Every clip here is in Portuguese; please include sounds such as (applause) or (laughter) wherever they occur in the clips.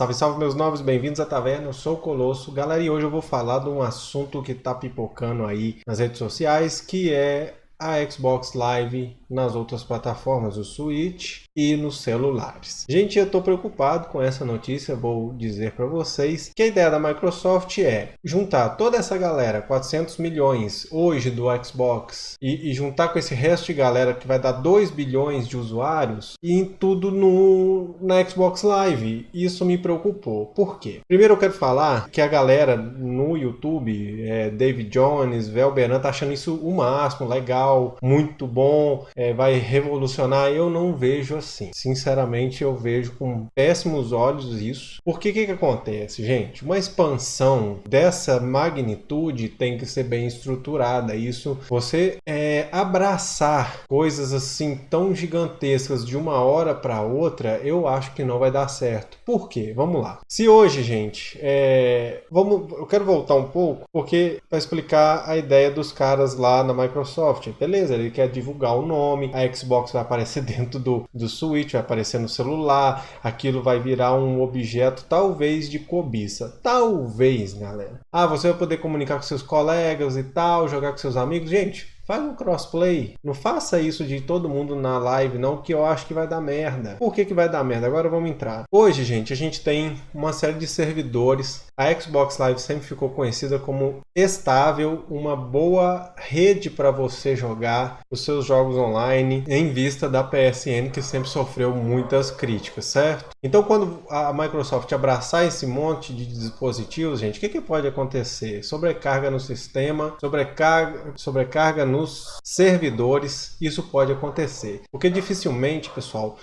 Salve, salve meus novos, bem-vindos à taverna, eu sou o Colosso. Galera, e hoje eu vou falar de um assunto que tá pipocando aí nas redes sociais, que é a Xbox Live nas outras plataformas, o Switch e nos celulares. Gente, eu estou preocupado com essa notícia, vou dizer para vocês que a ideia da Microsoft é juntar toda essa galera, 400 milhões hoje do Xbox, e, e juntar com esse resto de galera que vai dar 2 bilhões de usuários, e em tudo no, na Xbox Live. Isso me preocupou. Por quê? Primeiro eu quero falar que a galera no YouTube, é, David Jones, Velberan, tá achando isso o máximo, legal, muito bom, é, vai revolucionar. Eu não vejo assim. Sinceramente, eu vejo com péssimos olhos isso. Porque que, que acontece, gente? Uma expansão dessa magnitude tem que ser bem estruturada. Isso, você é, abraçar coisas assim tão gigantescas de uma hora para outra, eu acho que não vai dar certo. Por quê? Vamos lá. Se hoje, gente, é, vamos, eu quero voltar um pouco, porque para explicar a ideia dos caras lá na Microsoft. Beleza, ele quer divulgar o nome, a Xbox vai aparecer (laughs) dentro do, do Switch, vai aparecer no celular, aquilo vai virar um objeto talvez de cobiça. Talvez, galera. Ah, você vai poder comunicar com seus colegas e tal, jogar com seus amigos. Gente, Faz um crossplay. Não faça isso de todo mundo na live, não, que eu acho que vai dar merda. Por que, que vai dar merda? Agora vamos entrar. Hoje, gente, a gente tem uma série de servidores. A Xbox Live sempre ficou conhecida como estável, uma boa rede para você jogar os seus jogos online, em vista da PSN, que sempre sofreu muitas críticas, certo? Então, quando a Microsoft abraçar esse monte de dispositivos, gente, o que, que pode acontecer? Sobrecarga no sistema, sobrecarga, sobrecarga no nos servidores, isso pode acontecer. Porque dificilmente, pessoal,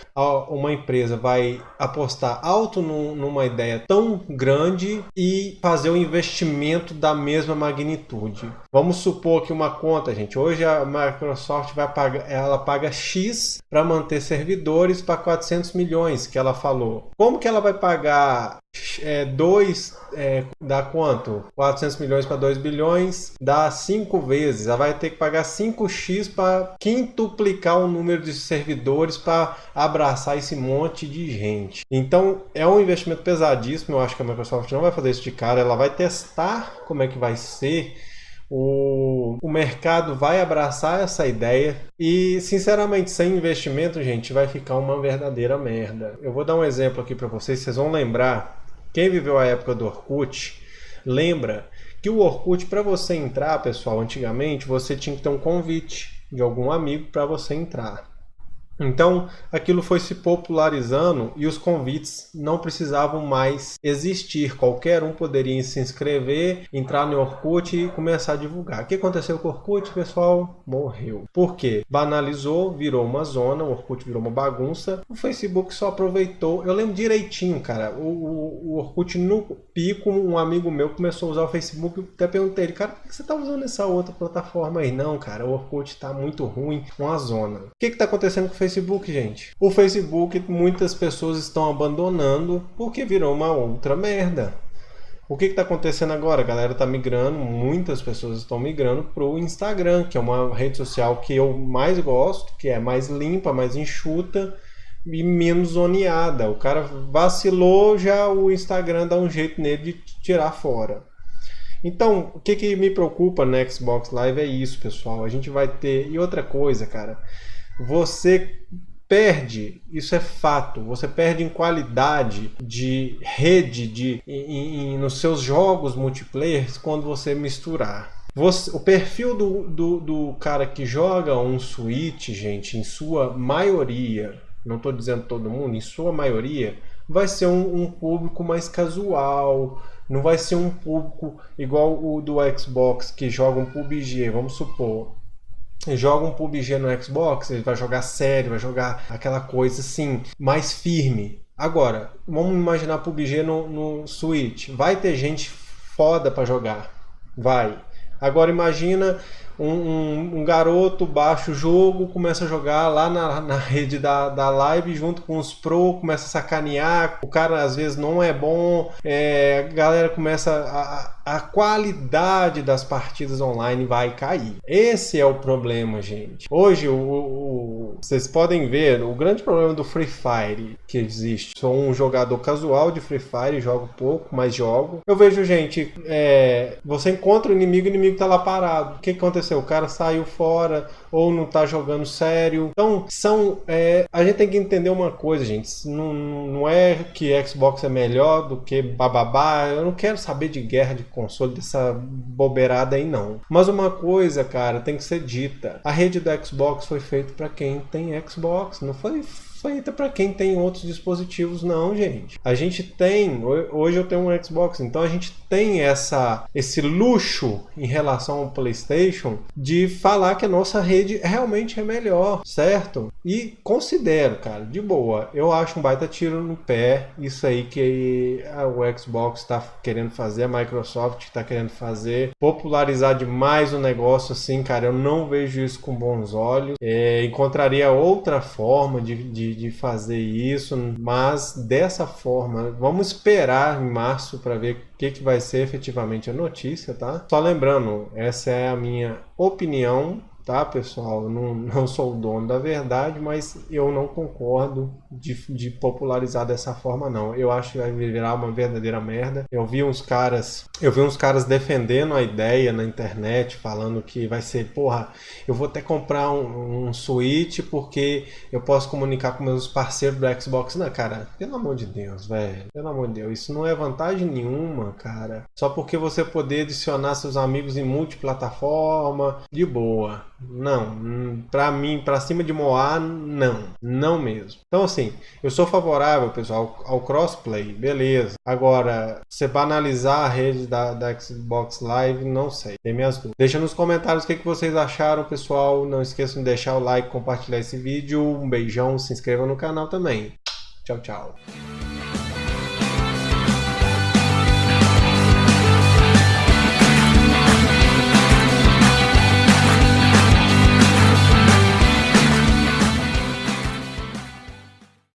uma empresa vai apostar alto numa ideia tão grande e fazer um investimento da mesma magnitude. Vamos supor que uma conta, gente, hoje a Microsoft vai pagar, ela paga X para manter servidores para 400 milhões que ela falou. Como que ela vai pagar é, 2 é, dá quanto? 400 milhões para 2 bilhões dá 5 vezes. Ela vai ter que pagar 5x para quintuplicar o número de servidores para abraçar esse monte de gente. Então é um investimento pesadíssimo. Eu acho que a Microsoft não vai fazer isso de cara. Ela vai testar como é que vai ser. O, o mercado vai abraçar essa ideia e, sinceramente, sem investimento, gente, vai ficar uma verdadeira merda. Eu vou dar um exemplo aqui para vocês, vocês vão lembrar quem viveu a época do Orkut, lembra que o Orkut, para você entrar, pessoal, antigamente, você tinha que ter um convite de algum amigo para você entrar. Então, aquilo foi se popularizando e os convites não precisavam mais existir. Qualquer um poderia se inscrever, entrar no Orkut e começar a divulgar. O que aconteceu com o Orkut, pessoal? Morreu. Por quê? Banalizou, virou uma zona, o Orkut virou uma bagunça. O Facebook só aproveitou. Eu lembro direitinho, cara. O, o, o Orkut no pico, um amigo meu começou a usar o Facebook. Até perguntei ele, cara, por que você está usando essa outra plataforma aí? Não, cara, o Orkut está muito ruim, uma zona. O que está acontecendo com o Facebook? Facebook, gente. O Facebook muitas pessoas estão abandonando porque virou uma outra merda. O que está acontecendo agora? A galera está migrando, muitas pessoas estão migrando para o Instagram, que é uma rede social que eu mais gosto, que é mais limpa, mais enxuta e menos zoneada. O cara vacilou, já o Instagram dá um jeito nele de tirar fora. Então, o que, que me preocupa no Xbox Live é isso, pessoal. A gente vai ter. E outra coisa, cara você perde, isso é fato, você perde em qualidade de rede de, em, em, nos seus jogos multiplayer quando você misturar. Você, o perfil do, do, do, cara que joga um Switch, gente, em sua maioria, não estou dizendo todo mundo, em sua maioria, vai ser um, um, público mais casual, não vai ser um público igual o do Xbox que joga um PUBG, vamos supor joga um PUBG no Xbox, ele vai jogar sério, vai jogar aquela coisa assim, mais firme. Agora, vamos imaginar PUBG no, no Switch. Vai ter gente foda para jogar. Vai. Agora imagina um, um, um, garoto baixa o jogo, começa a jogar lá na, na (laughs) rede da, da live junto com os pro, começa a sacanear, o cara às vezes não é bom, é, a galera começa a, a qualidade das partidas online vai cair. Esse é o problema, gente. Hoje, o, o, vocês podem ver o grande problema do Free Fire que existe. Sou um jogador casual de Free Fire, jogo pouco, mas jogo. Eu vejo, gente, é, você encontra o inimigo, o inimigo tá lá parado. O que aconteceu? O cara saiu fora ou não tá jogando sério. Então, são. É, a gente tem que entender uma coisa, gente. Não, não é que Xbox é melhor do que bababá. Eu não quero saber de guerra de console, dessa bobeirada aí, não. Mas uma coisa, cara, tem que ser dita: a rede do Xbox foi feita para quem tem Xbox, não foi feita para quem tem outros dispositivos, não, gente. A gente tem, hoje eu tenho um Xbox, então a gente tem essa esse luxo em relação ao PlayStation de falar que a nossa rede realmente é melhor, certo? E considero, cara, de boa, eu acho um baita tiro no pé isso aí que o Xbox está querendo fazer, a Microsoft está querendo fazer, popularizar demais o negócio assim, cara, eu não vejo isso com bons olhos. É, encontraria outra forma de, de de, fazer isso, mas dessa forma, vamos esperar em março para ver o que, que vai ser efetivamente a notícia, tá? Só lembrando, essa é a minha opinião tá, pessoal? Eu não, não sou o dono da verdade, mas eu não concordo de, de popularizar dessa forma, não. Eu acho que vai virar uma verdadeira merda. Eu vi uns caras, eu vi uns caras defendendo a ideia na internet, falando que vai ser, porra, eu vou até comprar um, um Switch porque eu posso comunicar com meus parceiros do Xbox. Não, cara, pelo amor de Deus, velho. Pelo amor de Deus, isso não é vantagem nenhuma, cara. Só porque você poder adicionar seus amigos em multiplataforma, de boa. Não, para mim, para cima de Moá, não, não mesmo. Então assim, eu sou favorável, pessoal, ao crossplay, beleza. Agora, você banalizar a rede da, da Xbox Live, não sei, tem minhas dúvidas. Deixa nos comentários o que, que vocês acharam, pessoal. Não esqueçam de deixar o like, compartilhar esse vídeo. Um beijão, se inscreva no canal também. Tchau, tchau.